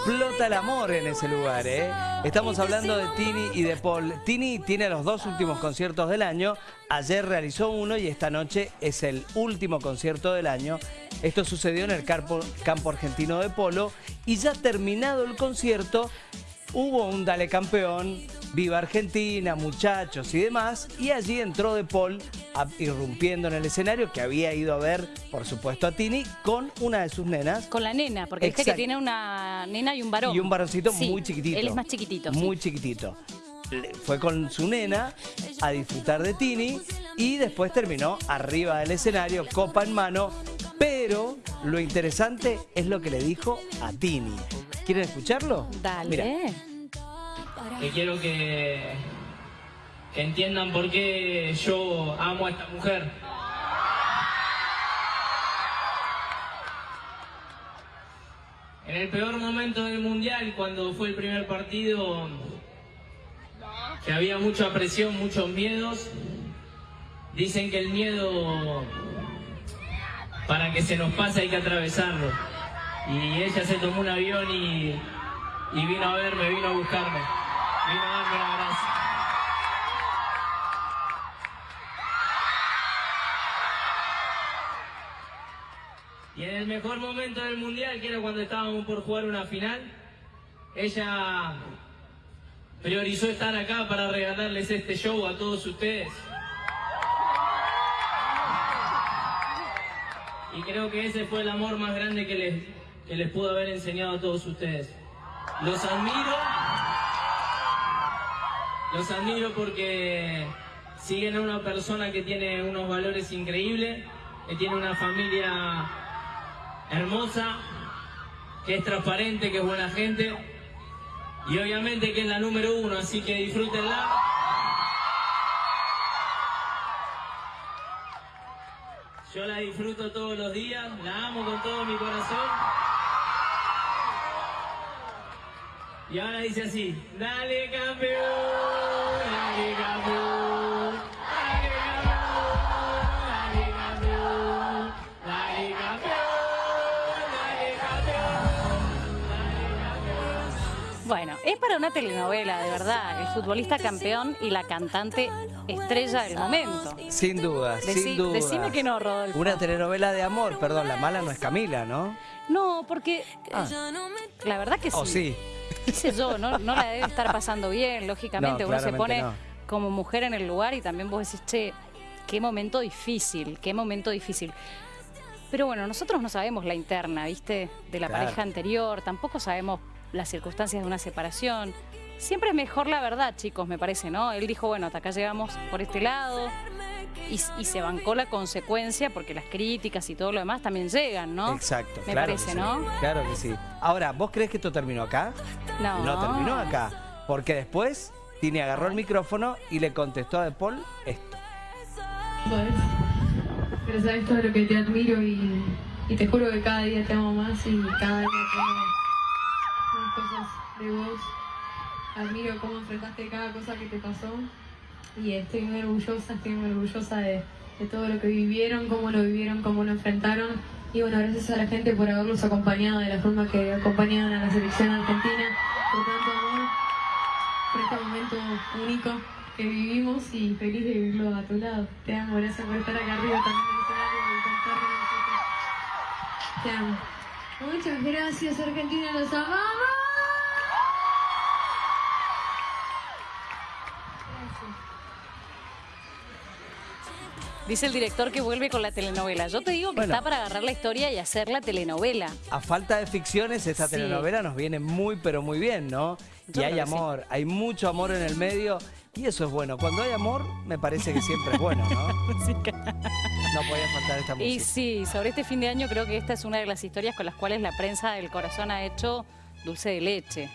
explota el amor en ese lugar, ¿eh? Estamos hablando de Tini y de Paul. Tini tiene los dos últimos conciertos del año. Ayer realizó uno y esta noche es el último concierto del año. Esto sucedió en el campo, campo argentino de polo y ya terminado el concierto hubo un Dale Campeón, Viva Argentina, muchachos y demás, y allí entró De Paul a- irrumpiendo en el escenario que había ido a ver, por supuesto, a Tini con una de sus nenas. Con la nena, porque viste que Exacto. tiene una nena y un varón. Y un varoncito Sí, muy chiquitito. Él es más chiquitito. sí. Muy chiquitito. Fue con su nena a disfrutar de Tini y después terminó arriba del escenario, copa en mano. Pero lo interesante es lo que le dijo a Tini. ¿Quieren escucharlo? Dale. Mira. Que quiero que, entiendan por qué yo amo a esta mujer. En el peor momento del mundial, cuando fue el primer partido, que había mucha presión, muchos miedos, dicen que el miedo para que se nos pase hay que atravesarlo. Y ella se tomó un avión y vino a verme, vino a buscarme, vino a darme un abrazo. Y en el mejor momento del mundial, que era cuando estábamos por jugar una final, ella priorizó estar acá para regalarles este show a todos ustedes. Y creo que ese fue el amor más grande que les, que les pudo haber enseñado a todos ustedes. Los admiro. Los admiro porque siguen a una persona que tiene unos valores increíbles, que tiene una familia hermosa, que es transparente, que es buena gente y obviamente que es la número uno, así que disfrútenla. Yo la disfruto todos los días, la amo con todo mi corazón. Y ahora dice así, dale campeón, Bueno, es para una telenovela, de verdad. El futbolista campeón y la cantante estrella del momento. Sin duda, sin duda. decime que no, Rodolfo. Una telenovela de amor, perdón, la mala no es Camila, ¿no? No, porque Ah. la verdad que sí. ¿O sí? qué sé yo, no, no la debe estar pasando bien, lógicamente. No, Uno se pone no. Como mujer en el lugar y también vos decís, che, qué momento difícil, qué momento difícil. Pero bueno, nosotros no sabemos la interna, ¿viste? De la Claro. pareja anterior, tampoco sabemos las circunstancias de una separación. Siempre es mejor la verdad, chicos, me parece, ¿no? Él dijo, bueno, hasta acá llegamos por este lado y, y se bancó la consecuencia porque las críticas y todo lo demás también llegan, ¿no? Exacto, Me claro que parece, sí, ¿no? Claro que sí. Ahora, ¿vos crees que esto terminó acá? No. No terminó acá. Porque después Tini agarró el micrófono y le contestó a De Paul esto. Pero sabes todo lo que te admiro y, te juro que cada día te amo más y cada día tengo más cosas de vos. Admiro cómo enfrentaste cada cosa que te pasó y estoy muy orgullosa, estoy muy orgullosa de, todo lo que vivieron, cómo lo vivieron, cómo lo enfrentaron. Y bueno, gracias a la gente por haberlos acompañado de la forma que acompañaron a la selección argentina, por tanto por este momento único que vivimos y feliz de vivirlo a tu lado. Te amo, gracias por estar acá arriba también en el escenario y. Te amo. Muchas gracias Argentina, los amamos. Dice el director que vuelve con la telenovela. Yo te digo que Bueno. está para agarrar la historia y hacer la telenovela. A falta de ficciones, esta Sí. telenovela nos viene muy, pero muy bien, ¿no? Yo y hay sí. amor, hay mucho amor en el medio y eso es bueno. Cuando hay amor, me parece que siempre es bueno, ¿no? No podía faltar esta música. Y sí, sobre este fin de año creo que esta es una de las historias con las cuales la prensa del corazón ha hecho dulce de leche.